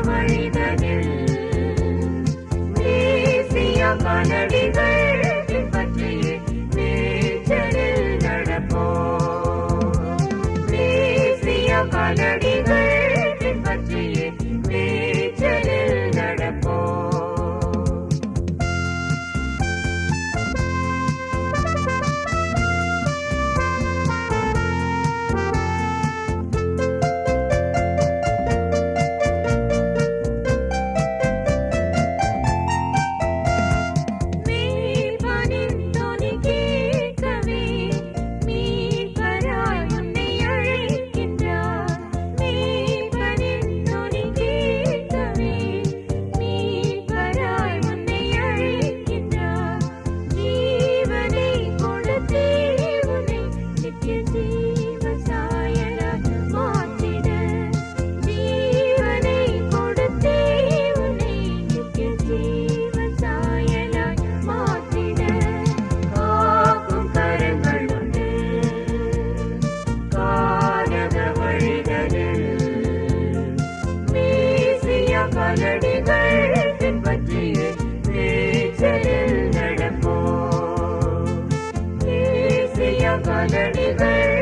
வழிகளில் வீசிய மனடிகள் பற்றி நீச்சலில் நடப்போ வீசிய underneath there.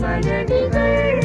my 的美